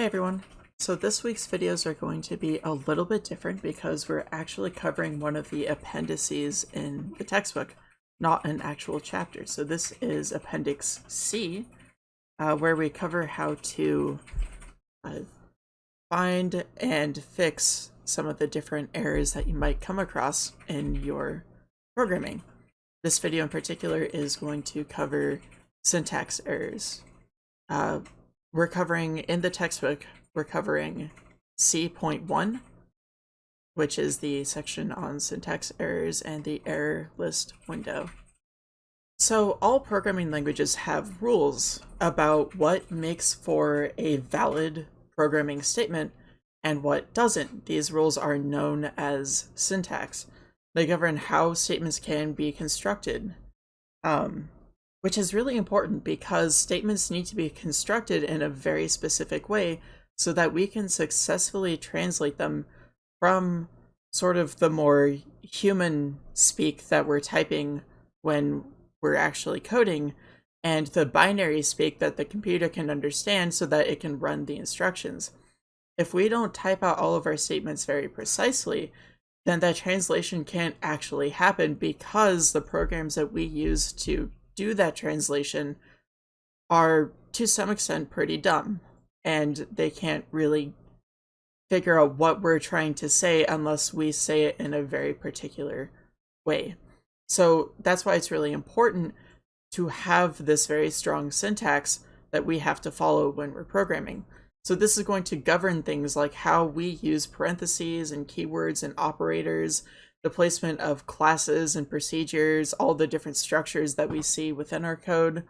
Hey everyone. So this week's videos are going to be a little bit different because we're actually covering one of the appendices in the textbook, not an actual chapter. So this is Appendix C, uh, where we cover how to uh, find and fix some of the different errors that you might come across in your programming. This video in particular is going to cover syntax errors. Uh, we're covering in the textbook, we're covering C.1, which is the section on syntax errors and the error list window. So all programming languages have rules about what makes for a valid programming statement and what doesn't. These rules are known as syntax. They govern how statements can be constructed. Um, which is really important because statements need to be constructed in a very specific way so that we can successfully translate them from sort of the more human speak that we're typing when we're actually coding and the binary speak that the computer can understand so that it can run the instructions. If we don't type out all of our statements very precisely, then that translation can't actually happen because the programs that we use to do that translation are to some extent pretty dumb and they can't really figure out what we're trying to say unless we say it in a very particular way. So that's why it's really important to have this very strong syntax that we have to follow when we're programming. So this is going to govern things like how we use parentheses and keywords and operators, the placement of classes and procedures, all the different structures that we see within our code,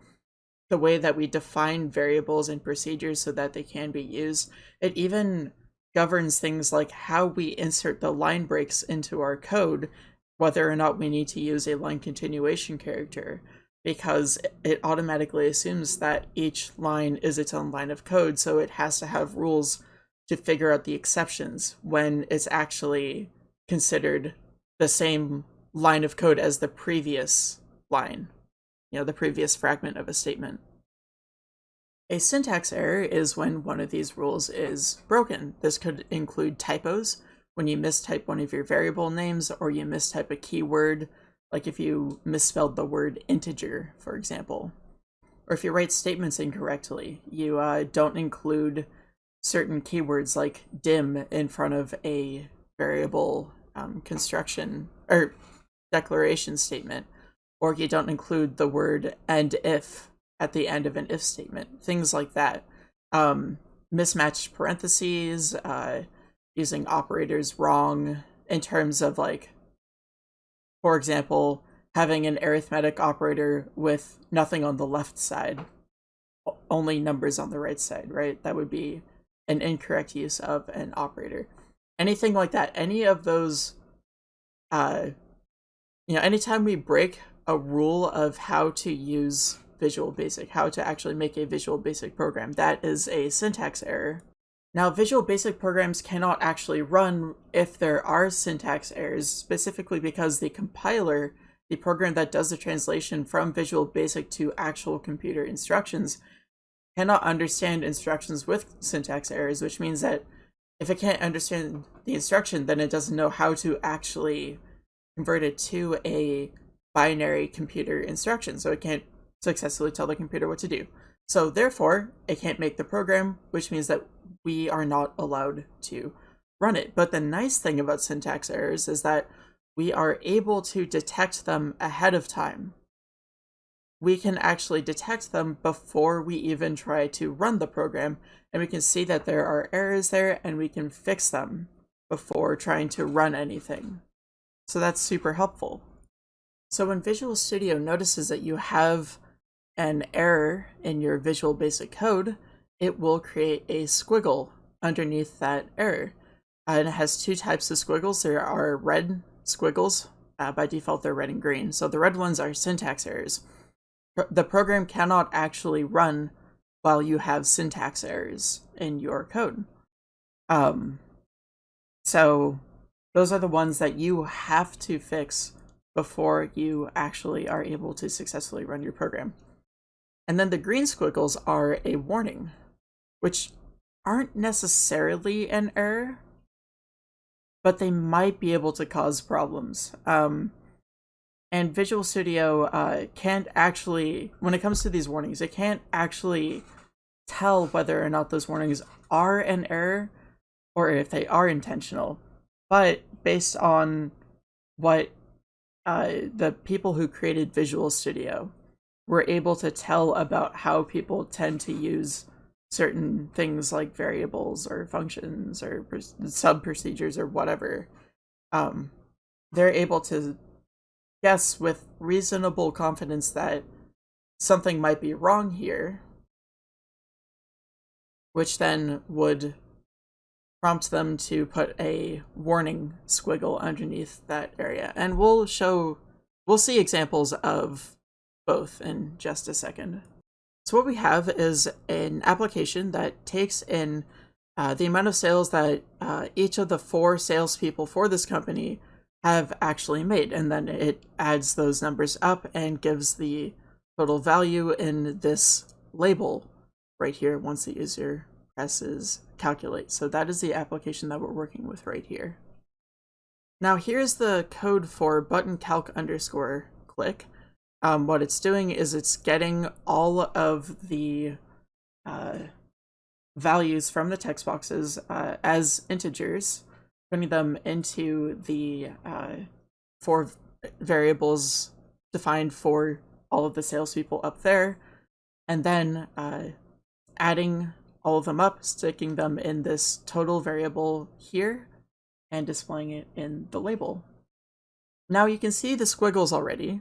the way that we define variables and procedures so that they can be used. It even governs things like how we insert the line breaks into our code, whether or not we need to use a line continuation character, because it automatically assumes that each line is its own line of code, so it has to have rules to figure out the exceptions when it's actually considered the same line of code as the previous line, you know, the previous fragment of a statement. A syntax error is when one of these rules is broken. This could include typos, when you mistype one of your variable names or you mistype a keyword, like if you misspelled the word integer, for example. Or if you write statements incorrectly, you uh, don't include certain keywords like dim in front of a variable um, construction or declaration statement, or you don't include the word end if at the end of an if statement, things like that. Um, mismatched parentheses, uh, using operators wrong in terms of like, for example, having an arithmetic operator with nothing on the left side, only numbers on the right side, right? That would be an incorrect use of an operator anything like that, any of those, uh, you know, anytime we break a rule of how to use Visual Basic, how to actually make a Visual Basic program, that is a syntax error. Now, Visual Basic programs cannot actually run if there are syntax errors, specifically because the compiler, the program that does the translation from Visual Basic to actual computer instructions, cannot understand instructions with syntax errors, which means that if it can't understand the instruction, then it doesn't know how to actually convert it to a binary computer instruction. So it can't successfully tell the computer what to do. So therefore, it can't make the program, which means that we are not allowed to run it. But the nice thing about syntax errors is that we are able to detect them ahead of time we can actually detect them before we even try to run the program, and we can see that there are errors there, and we can fix them before trying to run anything. So that's super helpful. So when Visual Studio notices that you have an error in your Visual Basic code, it will create a squiggle underneath that error. Uh, and it has two types of squiggles. There are red squiggles. Uh, by default, they're red and green. So the red ones are syntax errors the program cannot actually run while you have syntax errors in your code. Um, so those are the ones that you have to fix before you actually are able to successfully run your program. And then the green squiggles are a warning, which aren't necessarily an error, but they might be able to cause problems. Um, and Visual Studio uh, can't actually, when it comes to these warnings, it can't actually tell whether or not those warnings are an error or if they are intentional. But based on what uh, the people who created Visual Studio were able to tell about how people tend to use certain things like variables or functions or sub procedures or whatever, um, they're able to guess with reasonable confidence that something might be wrong here, which then would prompt them to put a warning squiggle underneath that area. And we'll show, we'll see examples of both in just a second. So what we have is an application that takes in uh, the amount of sales that uh, each of the four salespeople for this company have actually made, and then it adds those numbers up and gives the total value in this label right here once the user presses calculate. So that is the application that we're working with right here. Now here's the code for button calc underscore click um, what it's doing is it's getting all of the uh, values from the text boxes uh, as integers, putting them into the uh, four variables defined for all of the salespeople up there, and then uh, adding all of them up, sticking them in this total variable here, and displaying it in the label. Now you can see the squiggles already,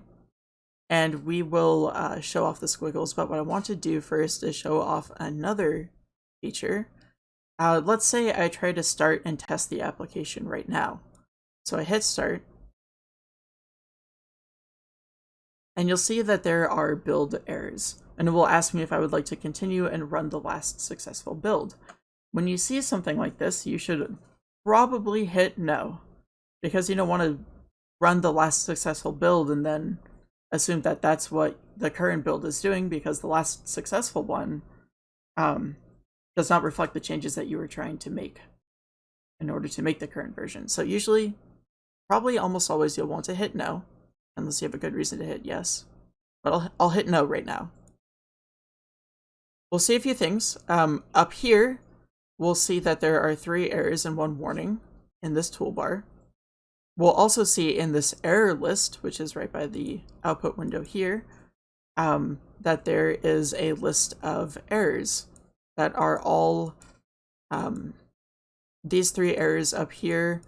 and we will uh, show off the squiggles. But what I want to do first is show off another feature. Uh, let's say I try to start and test the application right now. So I hit start. And you'll see that there are build errors. And it will ask me if I would like to continue and run the last successful build. When you see something like this, you should probably hit no. Because you don't want to run the last successful build and then assume that that's what the current build is doing because the last successful one um, does not reflect the changes that you were trying to make in order to make the current version. So usually, probably almost always you'll want to hit no, unless you have a good reason to hit yes. But I'll, I'll hit no right now. We'll see a few things. Um, up here, we'll see that there are three errors and one warning in this toolbar. We'll also see in this error list, which is right by the output window here, um, that there is a list of errors that are all um, these three errors up here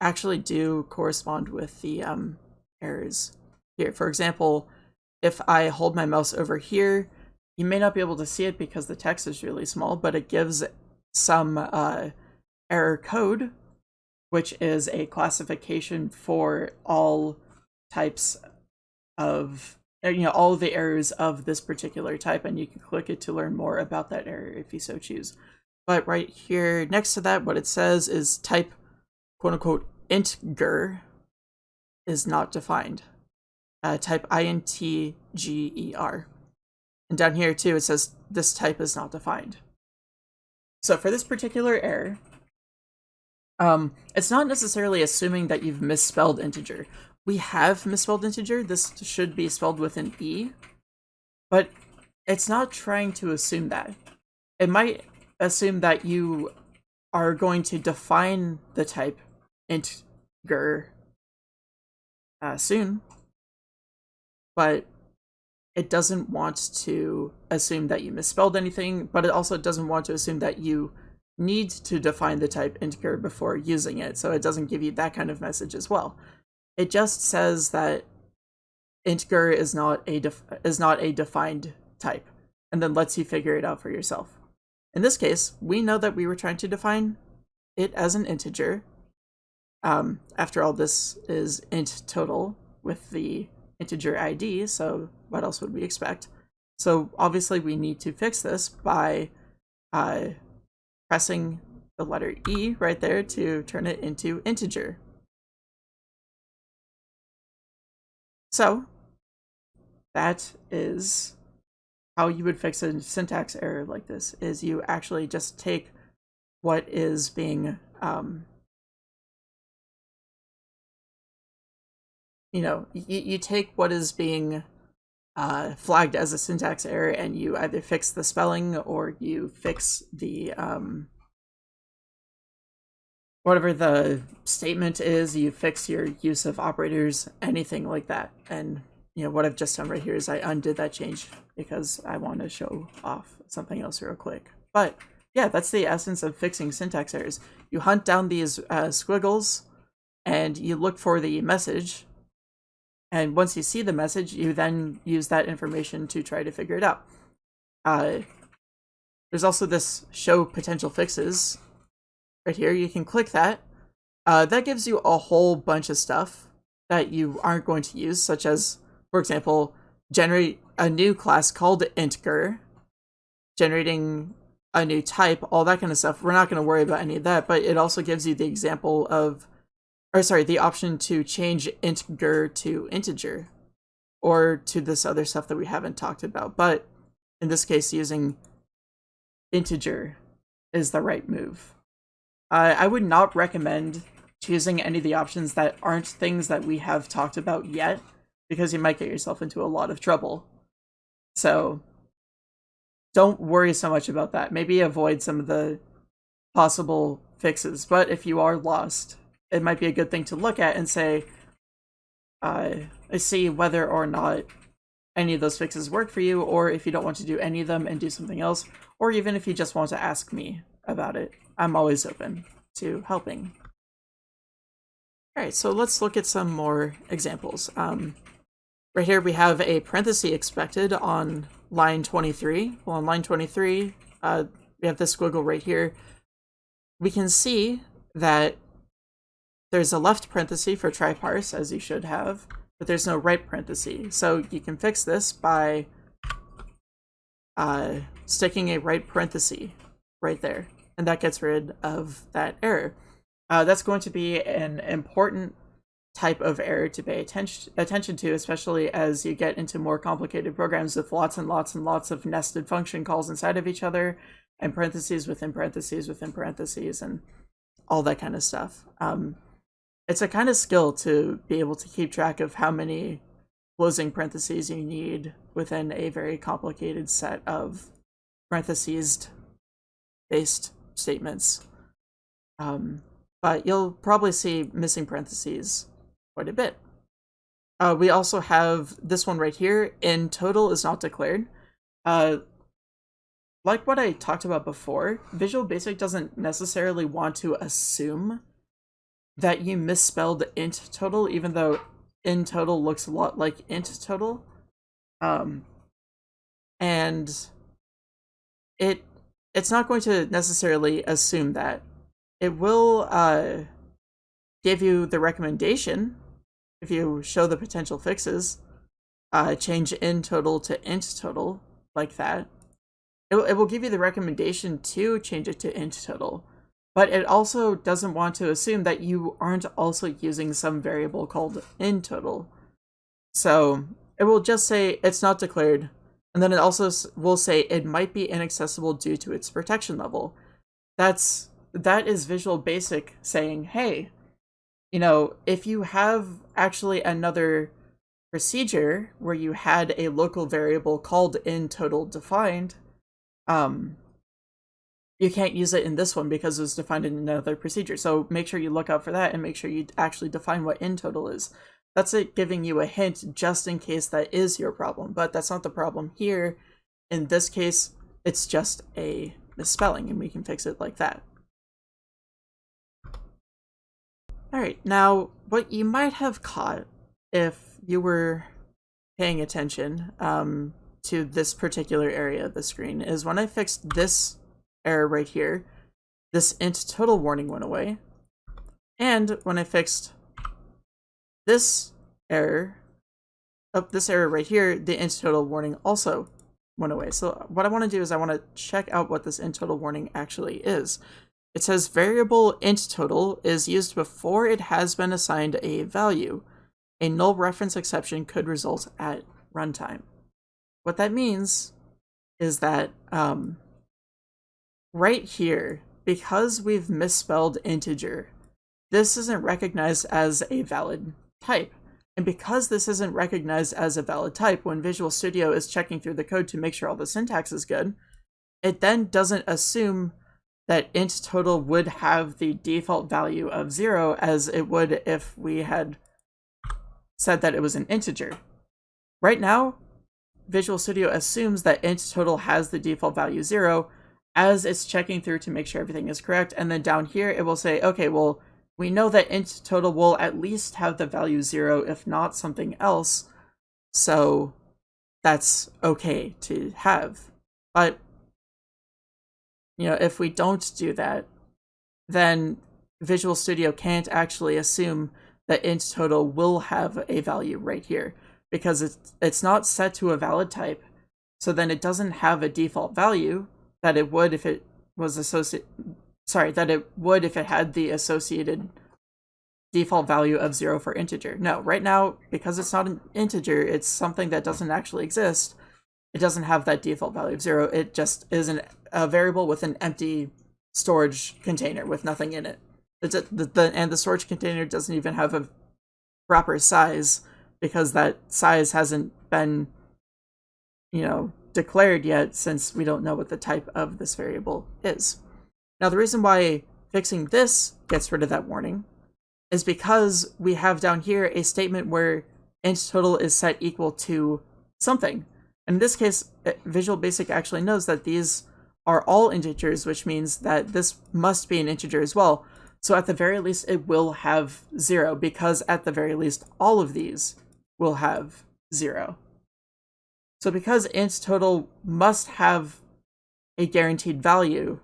actually do correspond with the um, errors here. For example, if I hold my mouse over here, you may not be able to see it because the text is really small, but it gives some uh, error code which is a classification for all types of uh, you know all the errors of this particular type and you can click it to learn more about that error if you so choose. But right here next to that what it says is type quote unquote intger is not defined. Uh, type intger and down here too it says this type is not defined. So for this particular error um, it's not necessarily assuming that you've misspelled integer. We have misspelled integer. This should be spelled with an E, but it's not trying to assume that. It might assume that you are going to define the type integer uh, soon, but it doesn't want to assume that you misspelled anything, but it also doesn't want to assume that you need to define the type integer before using it, so it doesn't give you that kind of message as well. It just says that integer is not a is not a defined type, and then lets you figure it out for yourself. In this case, we know that we were trying to define it as an integer. Um, after all, this is int total with the integer ID, so what else would we expect? So obviously we need to fix this by uh, pressing the letter E right there to turn it into integer. So that is how you would fix a syntax error like this is you actually just take what is being um, you know you, you take what is being uh, flagged as a syntax error and you either fix the spelling or you fix the um, whatever the statement is you fix your use of operators anything like that. And you know what i've just done right here is i undid that change because i want to show off something else real quick. But yeah that's the essence of fixing syntax errors. You hunt down these uh, squiggles and you look for the message and once you see the message, you then use that information to try to figure it out. Uh, there's also this show potential fixes right here. You can click that. Uh, that gives you a whole bunch of stuff that you aren't going to use, such as, for example, generate a new class called integer, generating a new type, all that kind of stuff. We're not going to worry about any of that, but it also gives you the example of or sorry, the option to change integer to integer or to this other stuff that we haven't talked about. But in this case, using integer is the right move. Uh, I would not recommend choosing any of the options that aren't things that we have talked about yet, because you might get yourself into a lot of trouble. So don't worry so much about that. Maybe avoid some of the possible fixes, but if you are lost, it might be a good thing to look at and say, uh, see whether or not any of those fixes work for you, or if you don't want to do any of them and do something else, or even if you just want to ask me about it. I'm always open to helping. Alright, so let's look at some more examples. Um, right here we have a parenthesis expected on line 23. Well, on line 23, uh, we have this squiggle right here. We can see that there's a left parenthesis for try parse, as you should have, but there's no right parenthesis. So you can fix this by uh, sticking a right parenthesis right there, and that gets rid of that error. Uh, that's going to be an important type of error to pay attention attention to, especially as you get into more complicated programs with lots and lots and lots of nested function calls inside of each other, and parentheses within parentheses within parentheses, and all that kind of stuff. Um, it's a kind of skill to be able to keep track of how many closing parentheses you need within a very complicated set of parentheses based statements. Um, but you'll probably see missing parentheses quite a bit. Uh, we also have this one right here, in total is not declared. Uh, like what I talked about before, Visual Basic doesn't necessarily want to assume that you misspelled int total, even though in total looks a lot like int total. Um, and it it's not going to necessarily assume that. It will uh, give you the recommendation if you show the potential fixes. Uh, change in total to int total like that. It, it will give you the recommendation to change it to int total but it also doesn't want to assume that you aren't also using some variable called in total. So it will just say it's not declared, and then it also will say it might be inaccessible due to its protection level. That's that is Visual Basic saying, hey, you know, if you have actually another procedure where you had a local variable called in total defined, um, you can't use it in this one because it's defined in another procedure. So make sure you look out for that and make sure you actually define what in total is. That's it giving you a hint just in case that is your problem, but that's not the problem here. In this case, it's just a misspelling and we can fix it like that. Alright, now what you might have caught if you were paying attention um, to this particular area of the screen is when I fixed this error right here, this int total warning went away. And when I fixed this error, of this error right here, the int total warning also went away. So what I want to do is I want to check out what this int total warning actually is. It says variable int total is used before it has been assigned a value. A null reference exception could result at runtime. What that means is that um, right here, because we've misspelled integer, this isn't recognized as a valid type. And because this isn't recognized as a valid type, when Visual Studio is checking through the code to make sure all the syntax is good, it then doesn't assume that int total would have the default value of zero as it would if we had said that it was an integer. Right now, Visual Studio assumes that int total has the default value zero as it's checking through to make sure everything is correct. And then down here, it will say, okay, well, we know that int total will at least have the value zero, if not something else. So that's okay to have. But you know, if we don't do that, then Visual Studio can't actually assume that int total will have a value right here because it's it's not set to a valid type. So then it doesn't have a default value that it would if it was associated sorry, that it would if it had the associated default value of zero for integer. No, right now, because it's not an integer, it's something that doesn't actually exist. It doesn't have that default value of zero. It just is an a variable with an empty storage container with nothing in it. The, the, the, and the storage container doesn't even have a proper size because that size hasn't been, you know, declared yet since we don't know what the type of this variable is. Now, the reason why fixing this gets rid of that warning is because we have down here a statement where int total is set equal to something. In this case, eh, Visual Basic actually knows that these are all integers, which means that this must be an integer as well. So at the very least, it will have zero, because at the very least, all of these will have zero. So because int total must have a guaranteed value,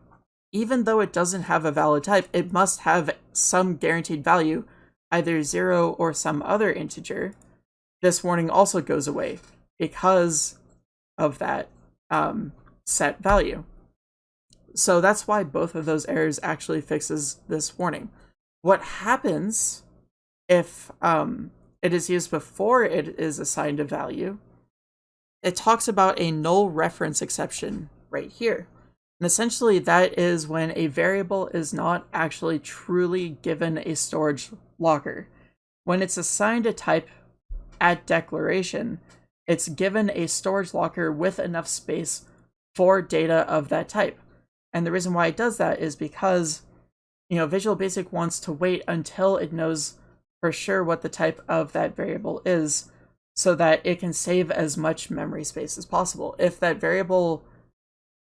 even though it doesn't have a valid type, it must have some guaranteed value, either zero or some other integer. This warning also goes away because of that um, set value. So that's why both of those errors actually fixes this warning. What happens if um, it is used before it is assigned a value? It talks about a null reference exception right here. And essentially that is when a variable is not actually truly given a storage locker. When it's assigned a type at declaration, it's given a storage locker with enough space for data of that type. And the reason why it does that is because, you know, Visual Basic wants to wait until it knows for sure what the type of that variable is so that it can save as much memory space as possible. If that variable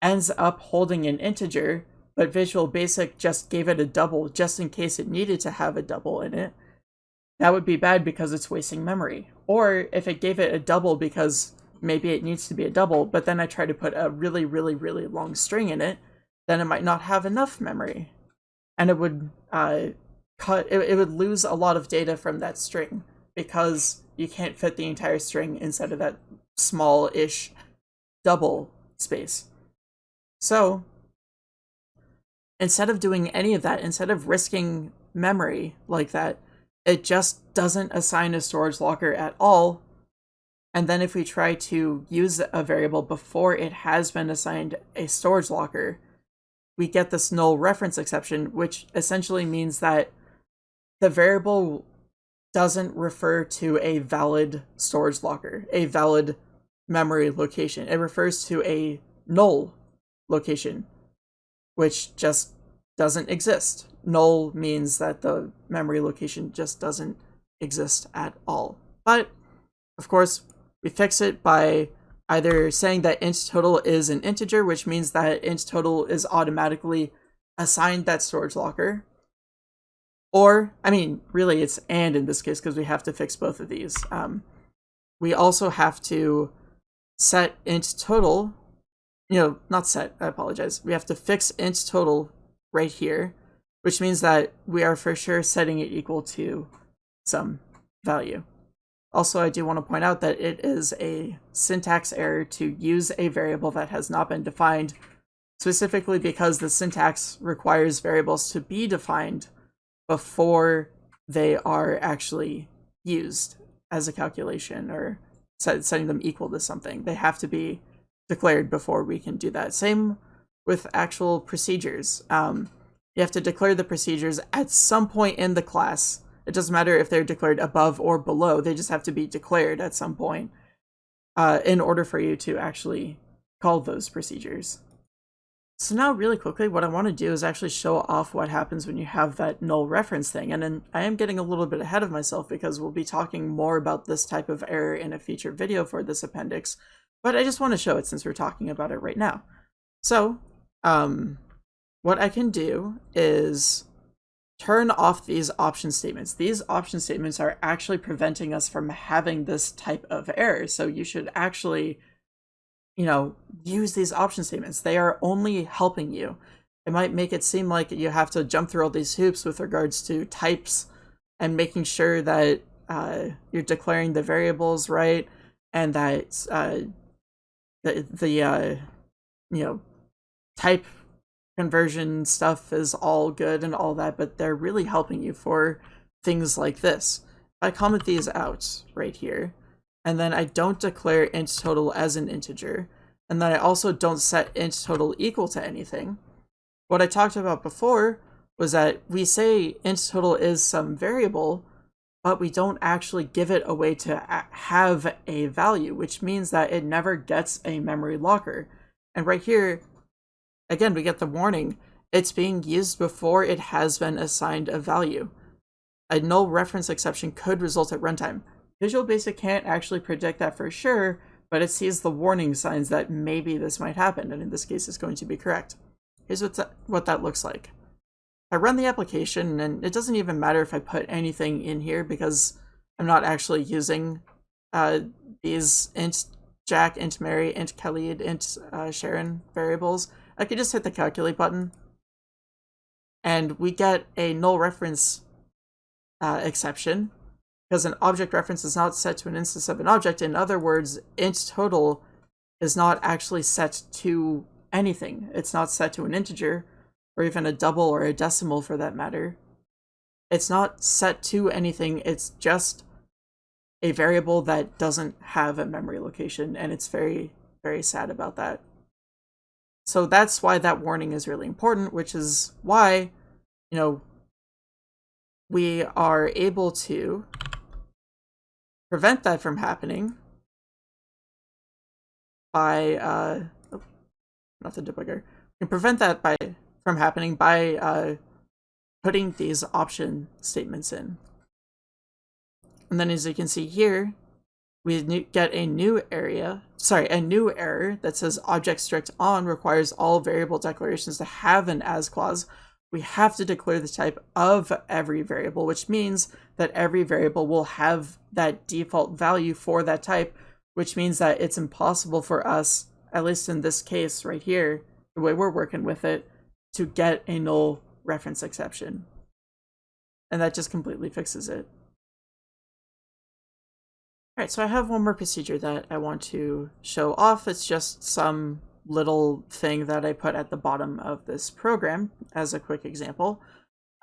ends up holding an integer, but Visual Basic just gave it a double just in case it needed to have a double in it, that would be bad because it's wasting memory. Or if it gave it a double because maybe it needs to be a double, but then I try to put a really, really, really long string in it, then it might not have enough memory. And it would uh, cut, it, it would lose a lot of data from that string because you can't fit the entire string inside of that small-ish double space. So instead of doing any of that, instead of risking memory like that, it just doesn't assign a storage locker at all. And then if we try to use a variable before it has been assigned a storage locker, we get this null reference exception, which essentially means that the variable doesn't refer to a valid storage locker, a valid memory location. It refers to a null location, which just doesn't exist. Null means that the memory location just doesn't exist at all. But, of course, we fix it by either saying that int total is an integer, which means that int total is automatically assigned that storage locker. Or, I mean, really it's and in this case because we have to fix both of these. Um, we also have to set int total, you know, not set, I apologize. We have to fix int total right here, which means that we are for sure setting it equal to some value. Also, I do want to point out that it is a syntax error to use a variable that has not been defined, specifically because the syntax requires variables to be defined before they are actually used as a calculation or set, setting them equal to something. They have to be declared before we can do that. Same with actual procedures. Um, you have to declare the procedures at some point in the class. It doesn't matter if they're declared above or below, they just have to be declared at some point uh, in order for you to actually call those procedures. So now really quickly, what I want to do is actually show off what happens when you have that null reference thing. And then I am getting a little bit ahead of myself because we'll be talking more about this type of error in a future video for this appendix. But I just want to show it since we're talking about it right now. So um, what I can do is turn off these option statements. These option statements are actually preventing us from having this type of error. So you should actually you know, use these option statements. They are only helping you. It might make it seem like you have to jump through all these hoops with regards to types and making sure that uh, you're declaring the variables right and that uh, the, the uh, you know, type conversion stuff is all good and all that, but they're really helping you for things like this. If I comment these out right here and then I don't declare int total as an integer, and then I also don't set int total equal to anything. What I talked about before was that we say int total is some variable, but we don't actually give it a way to have a value, which means that it never gets a memory locker. And right here, again, we get the warning, it's being used before it has been assigned a value. A null reference exception could result at runtime. Visual Basic can't actually predict that for sure, but it sees the warning signs that maybe this might happen, and in this case it's going to be correct. Here's what that, what that looks like. I run the application, and it doesn't even matter if I put anything in here because I'm not actually using uh, these int Jack, int Mary, int Khalid, int uh, Sharon variables. I could just hit the calculate button, and we get a null reference uh, exception because an object reference is not set to an instance of an object. In other words, int total is not actually set to anything. It's not set to an integer, or even a double or a decimal for that matter. It's not set to anything, it's just a variable that doesn't have a memory location, and it's very, very sad about that. So that's why that warning is really important, which is why, you know, we are able to prevent that from happening by uh oh, not the debugger. We can prevent that by from happening by uh putting these option statements in. And then as you can see here, we get a new area, sorry, a new error that says object strict on requires all variable declarations to have an as clause. We have to declare the type of every variable, which means that every variable will have that default value for that type, which means that it's impossible for us, at least in this case right here, the way we're working with it, to get a null reference exception. And that just completely fixes it. Alright, so I have one more procedure that I want to show off. It's just some little thing that I put at the bottom of this program as a quick example.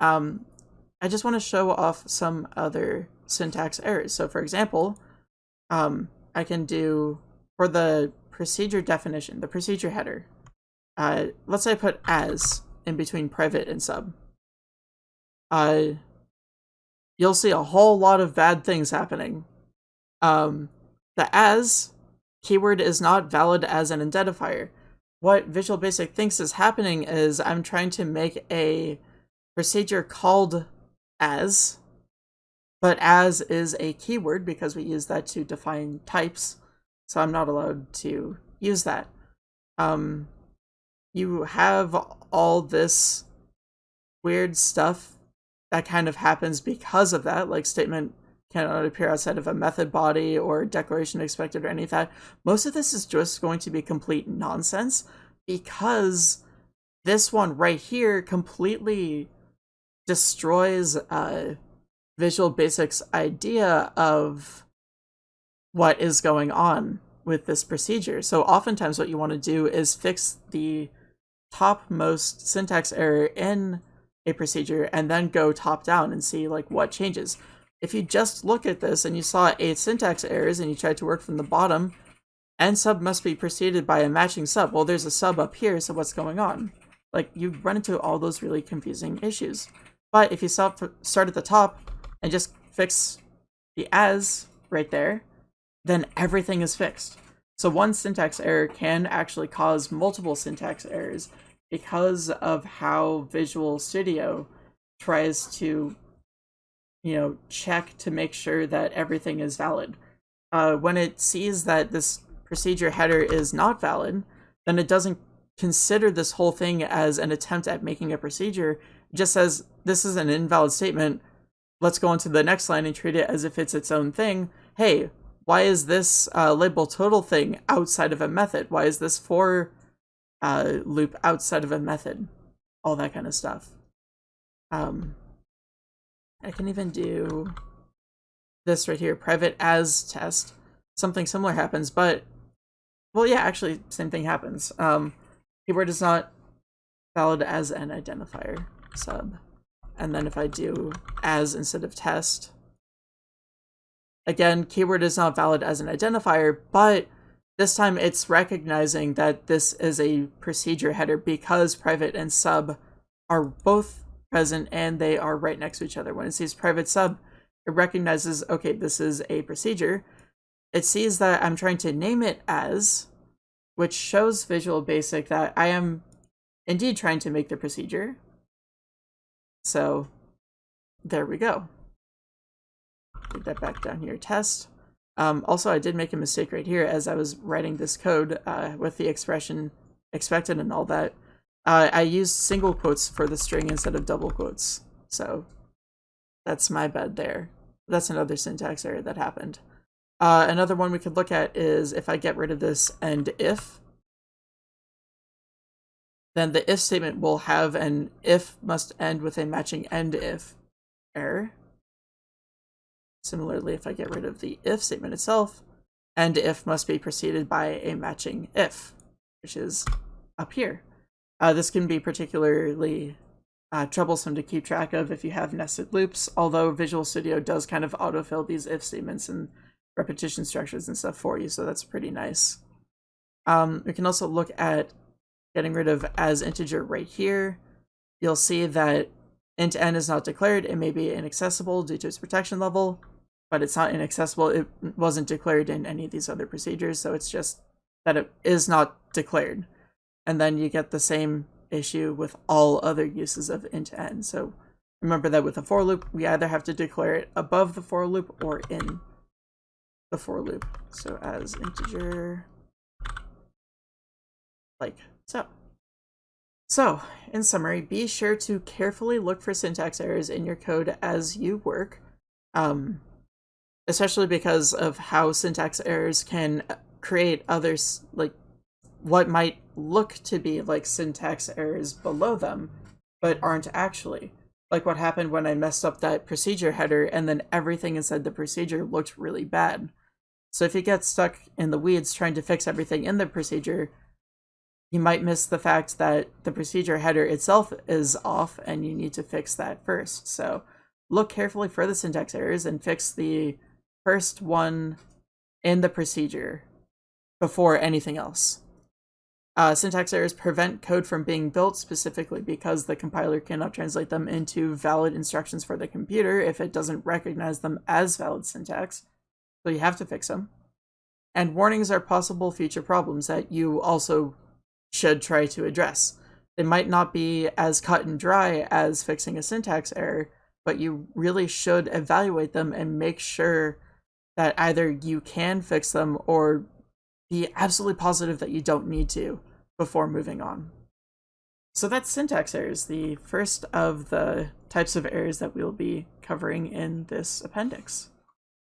Um, I just want to show off some other syntax errors. So for example, um, I can do, for the procedure definition, the procedure header, uh, let's say I put as in between private and sub. Uh, you'll see a whole lot of bad things happening. Um, the as keyword is not valid as an identifier. What Visual Basic thinks is happening is I'm trying to make a procedure called as, but as is a keyword because we use that to define types, so I'm not allowed to use that. Um, you have all this weird stuff that kind of happens because of that, like statement cannot appear outside of a method body or declaration expected or any of that. Most of this is just going to be complete nonsense because this one right here completely destroys Visual Basic's idea of what is going on with this procedure. So oftentimes what you want to do is fix the topmost syntax error in a procedure and then go top down and see like what changes. If you just look at this and you saw eight syntax errors and you tried to work from the bottom, end sub must be preceded by a matching sub. Well, there's a sub up here, so what's going on? Like, you run into all those really confusing issues. But if you start, start at the top and just fix the as right there, then everything is fixed. So one syntax error can actually cause multiple syntax errors because of how Visual Studio tries to, you know, check to make sure that everything is valid. Uh, when it sees that this procedure header is not valid, then it doesn't consider this whole thing as an attempt at making a procedure. It just says, this is an invalid statement. Let's go on to the next line and treat it as if it's its own thing. Hey, why is this uh, label total thing outside of a method? Why is this for uh, loop outside of a method? All that kind of stuff. Um, I can even do this right here, private as test. Something similar happens, but, well, yeah, actually, same thing happens. Um, keyword is not valid as an identifier sub. And then if I do as instead of test, Again, keyword is not valid as an identifier, but this time it's recognizing that this is a procedure header because private and sub are both present and they are right next to each other. When it sees private sub, it recognizes, okay, this is a procedure. It sees that I'm trying to name it as, which shows Visual Basic that I am indeed trying to make the procedure. So there we go. Put that back down here, test. Um, also, I did make a mistake right here as I was writing this code uh, with the expression expected and all that. Uh, I used single quotes for the string instead of double quotes. So that's my bad there. That's another syntax error that happened. Uh, another one we could look at is if I get rid of this end if, then the if statement will have an if must end with a matching end if error. Similarly, if I get rid of the if statement itself, end if must be preceded by a matching if, which is up here. Uh, this can be particularly uh, troublesome to keep track of if you have nested loops, although Visual Studio does kind of autofill these if statements and repetition structures and stuff for you, so that's pretty nice. Um, we can also look at getting rid of as integer right here. You'll see that int n is not declared. It may be inaccessible due to its protection level but it's not inaccessible. It wasn't declared in any of these other procedures, so it's just that it is not declared. And then you get the same issue with all other uses of int n. So remember that with a for loop, we either have to declare it above the for loop or in the for loop. So as integer, like so. So, in summary, be sure to carefully look for syntax errors in your code as you work. Um, especially because of how syntax errors can create others like what might look to be like syntax errors below them but aren't actually. Like what happened when i messed up that procedure header and then everything inside the procedure looked really bad. So if you get stuck in the weeds trying to fix everything in the procedure you might miss the fact that the procedure header itself is off and you need to fix that first. So look carefully for the syntax errors and fix the first one in the procedure before anything else. Uh, syntax errors prevent code from being built specifically because the compiler cannot translate them into valid instructions for the computer if it doesn't recognize them as valid syntax, so you have to fix them. And warnings are possible future problems that you also should try to address. They might not be as cut and dry as fixing a syntax error, but you really should evaluate them and make sure that either you can fix them or be absolutely positive that you don't need to before moving on. So that's syntax errors, the first of the types of errors that we'll be covering in this appendix.